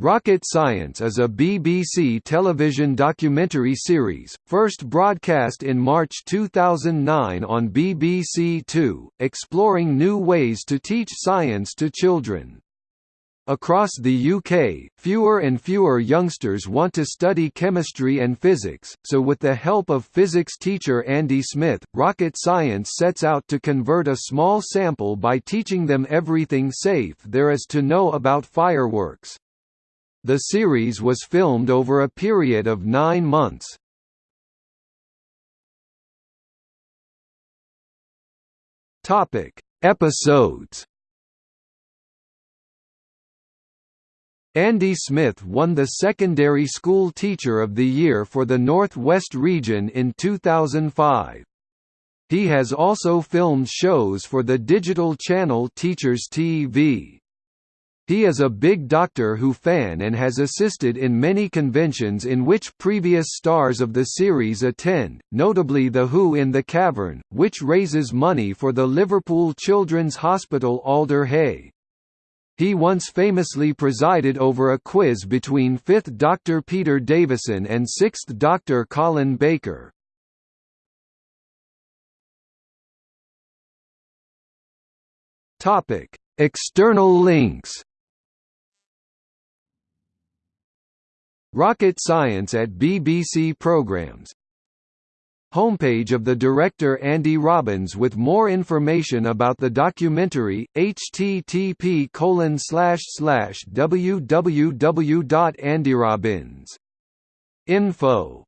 Rocket Science is a BBC television documentary series, first broadcast in March 2009 on BBC Two, exploring new ways to teach science to children. Across the UK, fewer and fewer youngsters want to study chemistry and physics, so with the help of physics teacher Andy Smith, Rocket Science sets out to convert a small sample by teaching them everything safe there is to know about fireworks. The series was filmed over a period of nine months. Topic: Episodes. Andy Smith won the Secondary School Teacher of the Year for the Northwest region in 2005. He has also filmed shows for the digital channel Teachers TV. He is a big Doctor Who fan and has assisted in many conventions in which previous stars of the series attend, notably The Who in the Cavern, which raises money for the Liverpool Children's Hospital Alder Hey. He once famously presided over a quiz between 5th Doctor Peter Davison and 6th Doctor Colin Baker. External links Rocket Science at BBC Programs. Homepage of the director Andy Robbins with more information about the documentary, http colon www.andyrobbins.info